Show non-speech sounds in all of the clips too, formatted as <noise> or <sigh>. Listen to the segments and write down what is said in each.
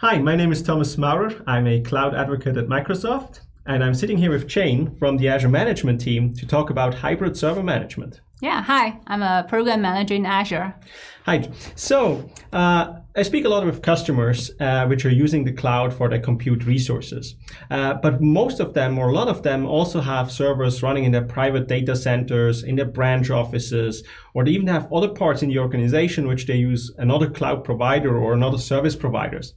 Hi, my name is Thomas Maurer. I'm a cloud advocate at Microsoft, and I'm sitting here with Jane from the Azure management team to talk about hybrid server management. Yeah, hi, I'm a program manager in Azure. Hi. So uh, I speak a lot with customers uh, which are using the cloud for their compute resources. Uh, but most of them, or a lot of them, also have servers running in their private data centers, in their branch offices, or they even have other parts in the organization which they use another cloud provider or another service providers.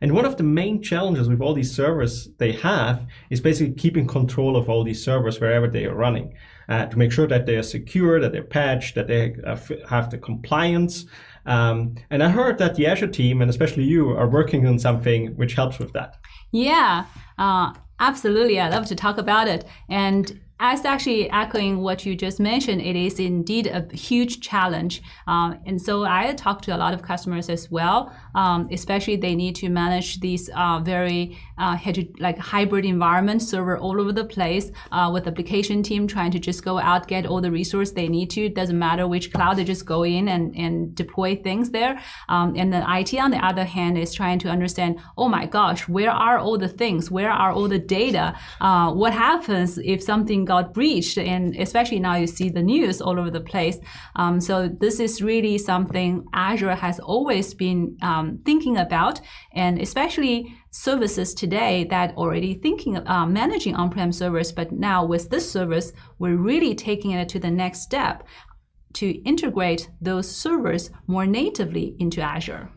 And one of the main challenges with all these servers they have is basically keeping control of all these servers wherever they are running uh, to make sure that they are secure, that they're patched, that they uh, have the compliance. Um, and I heard that the Azure team, and especially you, are working on something which helps with that. Yeah, uh, absolutely. I love to talk about it. And as actually echoing what you just mentioned, it is indeed a huge challenge. Um, and so I talk to a lot of customers as well, um, especially they need to manage these uh, very uh, like hybrid environment server all over the place uh, with application team trying to just go out, get all the resource they need to. It doesn't matter which cloud, they just go in and, and deploy things there. Um, and then IT on the other hand is trying to understand, oh my gosh, where are all the things? Where are all the data? Uh, what happens if something got breached, and especially now you see the news all over the place. Um, so this is really something Azure has always been um, thinking about, and especially services today that already thinking uh, managing on-prem servers, but now with this service, we're really taking it to the next step to integrate those servers more natively into Azure.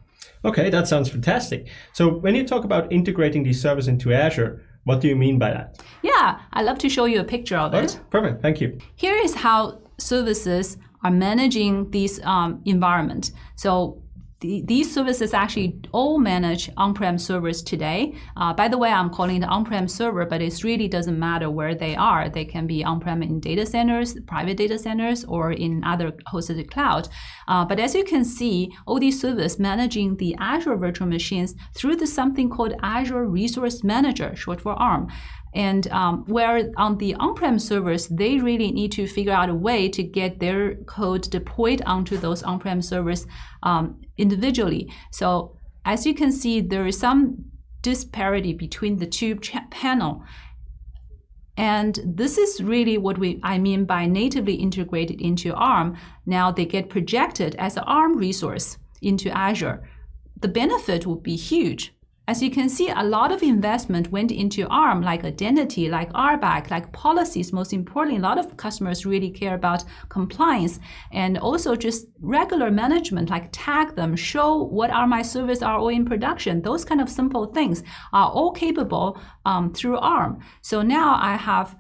Okay, that sounds fantastic. So when you talk about integrating these servers into Azure, what do you mean by that? Yeah, I'd love to show you a picture of it. perfect, thank you. Here is how services are managing this um, environment. So the, these services actually all manage on-prem servers today. Uh, by the way, I'm calling it on-prem server, but it really doesn't matter where they are. They can be on-prem in data centers, private data centers, or in other hosted cloud. Uh, but as you can see, all these services managing the Azure virtual machines through the something called Azure Resource Manager, short for ARM. And um, where on the on-prem servers, they really need to figure out a way to get their code deployed onto those on-prem servers um, individually. So as you can see, there is some disparity between the two panel. And this is really what we I mean by natively integrated into ARM. Now they get projected as an ARM resource into Azure. The benefit would be huge as you can see, a lot of investment went into ARM, like identity, like RBAC, like policies. Most importantly, a lot of customers really care about compliance and also just regular management, like tag them, show what are my service are all in production. Those kind of simple things are all capable um, through ARM. So now I have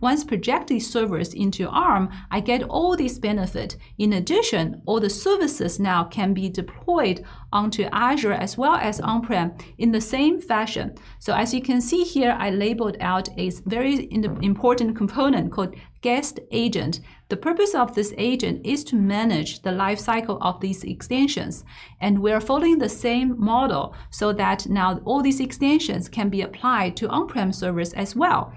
once project these servers into ARM, I get all these benefit. In addition, all the services now can be deployed onto Azure as well as on-prem in the same fashion. So as you can see here, I labeled out a very important component called guest agent. The purpose of this agent is to manage the life cycle of these extensions. And we're following the same model so that now all these extensions can be applied to on-prem servers as well.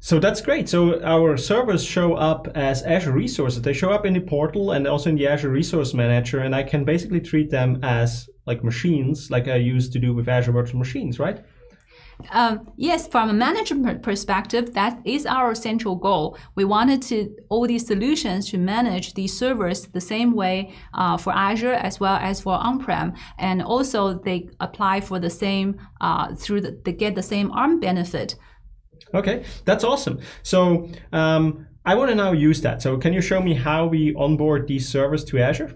So that's great. So our servers show up as Azure resources. They show up in the portal and also in the Azure Resource Manager, and I can basically treat them as like machines, like I used to do with Azure Virtual Machines, right? Um, yes, from a management perspective, that is our central goal. We wanted to all these solutions to manage these servers the same way uh, for Azure as well as for on-prem, and also they apply for the same uh, through the, they get the same ARM benefit. Okay, that's awesome. So um, I want to now use that. So can you show me how we onboard these servers to Azure?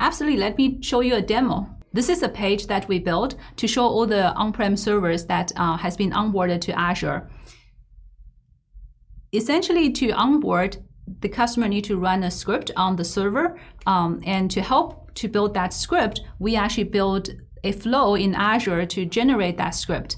Absolutely. Let me show you a demo. This is a page that we built to show all the on-prem servers that uh, has been onboarded to Azure. Essentially, to onboard, the customer need to run a script on the server. Um, and to help to build that script, we actually build a flow in Azure to generate that script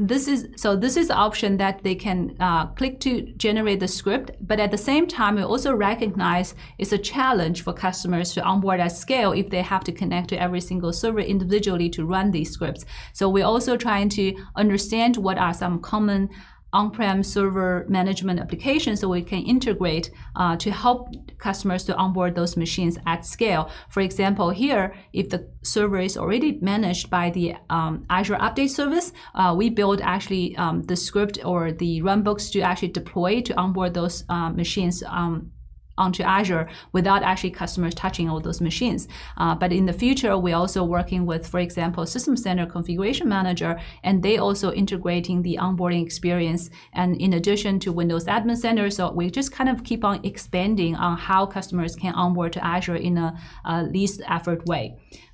this is so this is the option that they can uh, click to generate the script but at the same time we also recognize it's a challenge for customers to onboard at scale if they have to connect to every single server individually to run these scripts. So we're also trying to understand what are some common on-prem server management application so we can integrate uh, to help customers to onboard those machines at scale. For example, here, if the server is already managed by the um, Azure Update Service, uh, we build actually um, the script or the runbooks to actually deploy to onboard those uh, machines um, onto Azure without actually customers touching all those machines. Uh, but in the future, we're also working with, for example, System Center Configuration Manager, and they also integrating the onboarding experience. And in addition to Windows Admin Center, so we just kind of keep on expanding on how customers can onboard to Azure in a, a least effort way.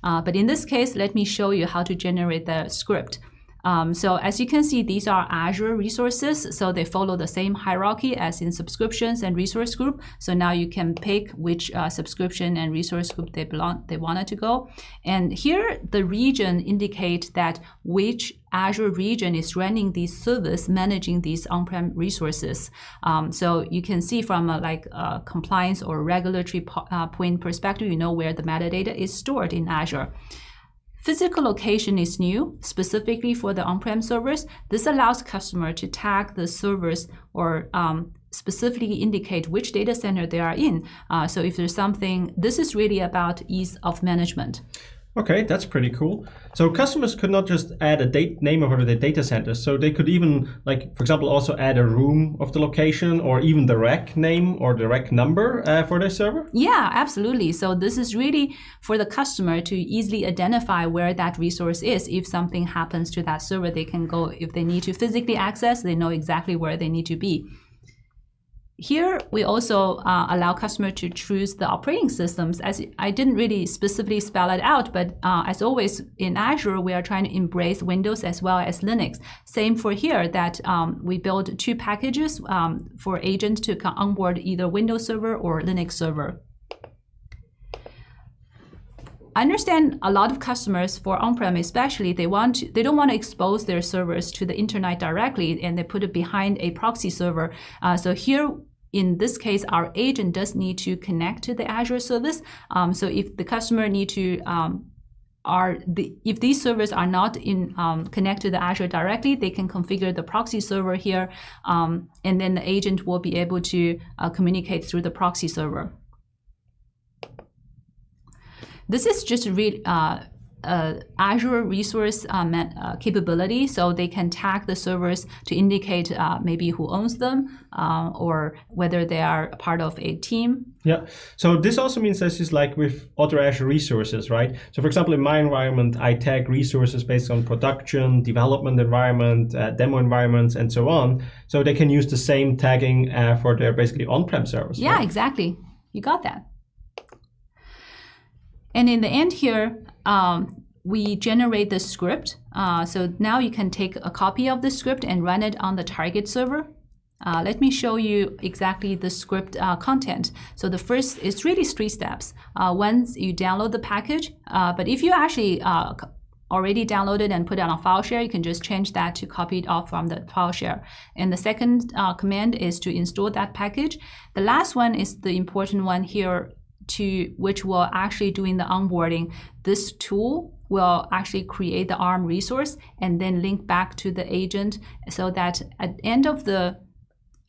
Uh, but in this case, let me show you how to generate the script. Um, so as you can see, these are Azure resources. So they follow the same hierarchy as in subscriptions and resource group. So now you can pick which uh, subscription and resource group they belong, they wanted to go. And here the region indicate that which Azure region is running these service, managing these on-prem resources. Um, so you can see from a like a compliance or regulatory po uh, point perspective, you know where the metadata is stored in Azure. Physical location is new, specifically for the on-prem servers. This allows customer to tag the servers or um, specifically indicate which data center they are in. Uh, so if there's something, this is really about ease of management. Okay, that's pretty cool. So customers could not just add a date name of the data center. So they could even, like, for example, also add a room of the location or even the rack name or the rack number uh, for their server? Yeah, absolutely. So this is really for the customer to easily identify where that resource is. If something happens to that server, they can go, if they need to physically access, they know exactly where they need to be. Here, we also uh, allow customer to choose the operating systems. As I didn't really specifically spell it out, but uh, as always in Azure, we are trying to embrace Windows as well as Linux. Same for here that um, we build two packages um, for agents to onboard either Windows Server or Linux Server. I understand a lot of customers for on-prem especially, they want to, they don't want to expose their servers to the internet directly and they put it behind a proxy server. Uh, so here in this case, our agent does need to connect to the Azure service. Um, so if the customer need to um, are the, if these servers are not in um, connected to the Azure directly, they can configure the proxy server here, um, and then the agent will be able to uh, communicate through the proxy server. This is just read uh, uh, Azure resource uh, uh, capability, so they can tag the servers to indicate uh, maybe who owns them uh, or whether they are part of a team. Yeah, so this also means this is like with other Azure resources, right? So for example, in my environment, I tag resources based on production, development environment, uh, demo environments, and so on. So they can use the same tagging for their basically on-prem servers. Yeah, right? exactly. You got that. And in the end here, um, we generate the script. Uh, so now you can take a copy of the script and run it on the target server. Uh, let me show you exactly the script uh, content. So the first is really three steps. Uh, once you download the package, uh, but if you actually uh, already downloaded and put it on a file share, you can just change that to copy it off from the file share. And the second command is to install that package. The last one is the important one here to which will actually doing the onboarding, this tool will actually create the ARM resource and then link back to the agent so that at the end of the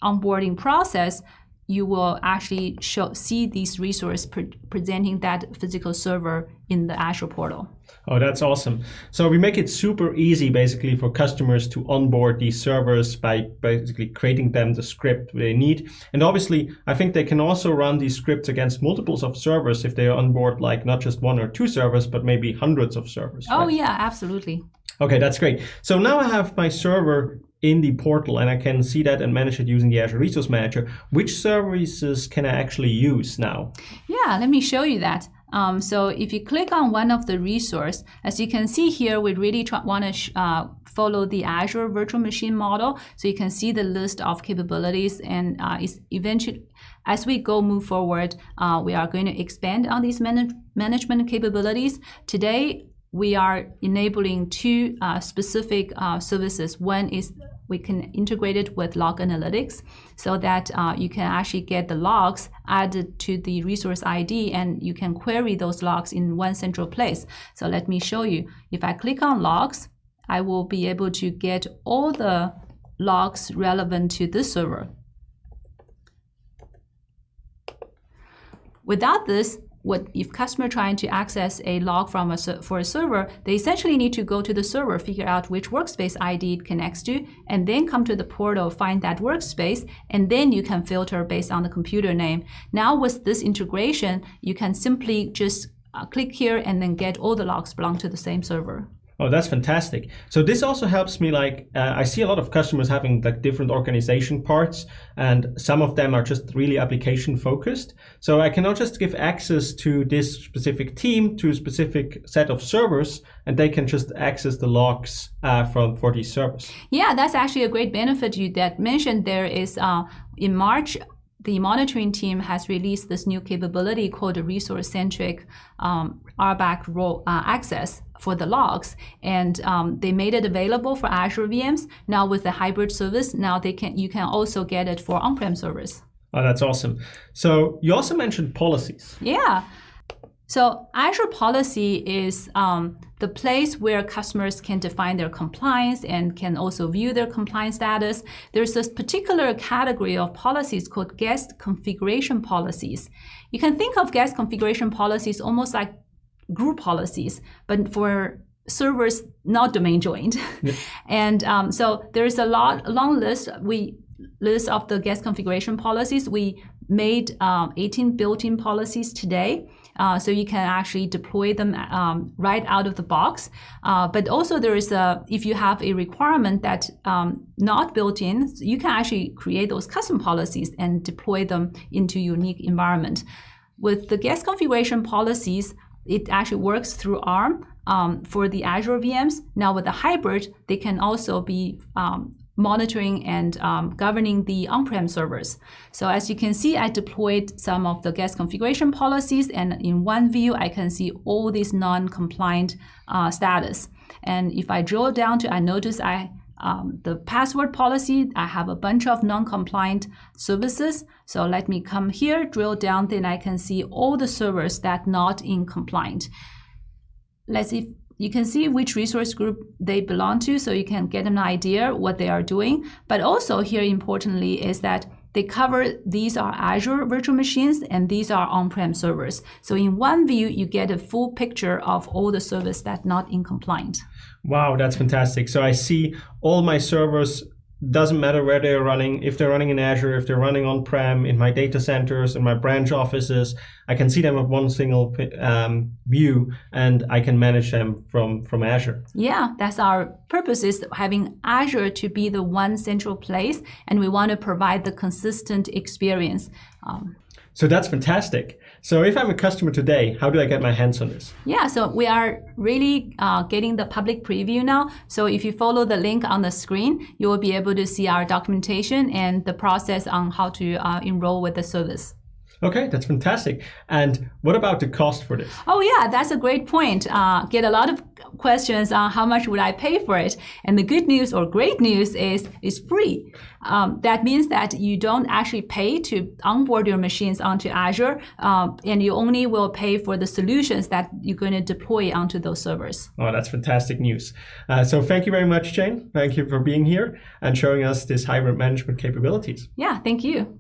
onboarding process, you will actually show, see these resources pre presenting that physical server in the Azure portal. Oh, that's awesome. So we make it super easy basically for customers to onboard these servers by basically creating them the script they need. And obviously, I think they can also run these scripts against multiples of servers if they onboard like not just one or two servers, but maybe hundreds of servers. Oh right? yeah, absolutely. Okay, that's great. So now I have my server in the portal and I can see that and manage it using the Azure Resource Manager. Which services can I actually use now? Yeah, let me show you that. Um, so if you click on one of the resource, as you can see here, we really want to uh, follow the Azure virtual machine model. So you can see the list of capabilities and uh, eventually, as we go move forward, uh, we are going to expand on these manage management capabilities. Today, we are enabling two uh, specific uh, services. One is we can integrate it with log analytics so that uh, you can actually get the logs added to the resource ID and you can query those logs in one central place. So let me show you. If I click on logs, I will be able to get all the logs relevant to this server. Without this, what if customer trying to access a log from a for a server, they essentially need to go to the server, figure out which workspace ID it connects to, and then come to the portal, find that workspace, and then you can filter based on the computer name. Now with this integration, you can simply just uh, click here and then get all the logs belong to the same server. Oh, that's fantastic. So this also helps me like, uh, I see a lot of customers having like different organization parts and some of them are just really application focused. So I cannot just give access to this specific team to a specific set of servers and they can just access the logs uh, from for these servers. Yeah, that's actually a great benefit you that mentioned there is uh, in March, the monitoring team has released this new capability called resource-centric um, RBAC role uh, access for the logs, and um, they made it available for Azure VMs. Now with the hybrid service, now they can you can also get it for on-prem servers. Oh, that's awesome. So you also mentioned policies. Yeah. So Azure Policy is um, the place where customers can define their compliance and can also view their compliance status. There's this particular category of policies called guest configuration policies. You can think of guest configuration policies almost like group policies, but for servers not domain joined. Yeah. <laughs> and um, so there's a lot, a long list. We list of the guest configuration policies. We made um, 18 built-in policies today. Uh, so you can actually deploy them um, right out of the box. Uh, but also there is a, if you have a requirement that um, not built in, you can actually create those custom policies and deploy them into unique environment. With the guest configuration policies, it actually works through ARM um, for the Azure VMs. Now with the hybrid, they can also be um, monitoring and um, governing the on-prem servers. So as you can see, I deployed some of the guest configuration policies and in one view, I can see all these non-compliant uh, status. And if I drill down to, I notice I um, the password policy, I have a bunch of non-compliant services. So let me come here, drill down, then I can see all the servers that not in compliant. Let's see you can see which resource group they belong to so you can get an idea what they are doing. But also here importantly is that they cover these are Azure virtual machines and these are on-prem servers. So in one view, you get a full picture of all the servers that not in compliant. Wow, that's fantastic. So I see all my servers doesn't matter where they're running, if they're running in Azure, if they're running on-prem, in my data centers, in my branch offices, I can see them at one single um, view and I can manage them from, from Azure. Yeah, that's our purpose is having Azure to be the one central place and we want to provide the consistent experience. Um, so that's fantastic. So if I'm a customer today, how do I get my hands on this? Yeah, so we are really uh, getting the public preview now. So if you follow the link on the screen, you will be able to see our documentation and the process on how to uh, enroll with the service. Okay, that's fantastic. And what about the cost for this? Oh yeah, that's a great point. Uh, get a lot of questions on how much would I pay for it. And the good news or great news is it's free. Um, that means that you don't actually pay to onboard your machines onto Azure, um, and you only will pay for the solutions that you're going to deploy onto those servers. Oh, that's fantastic news. Uh, so thank you very much, Jane. Thank you for being here and showing us this hybrid management capabilities. Yeah, thank you.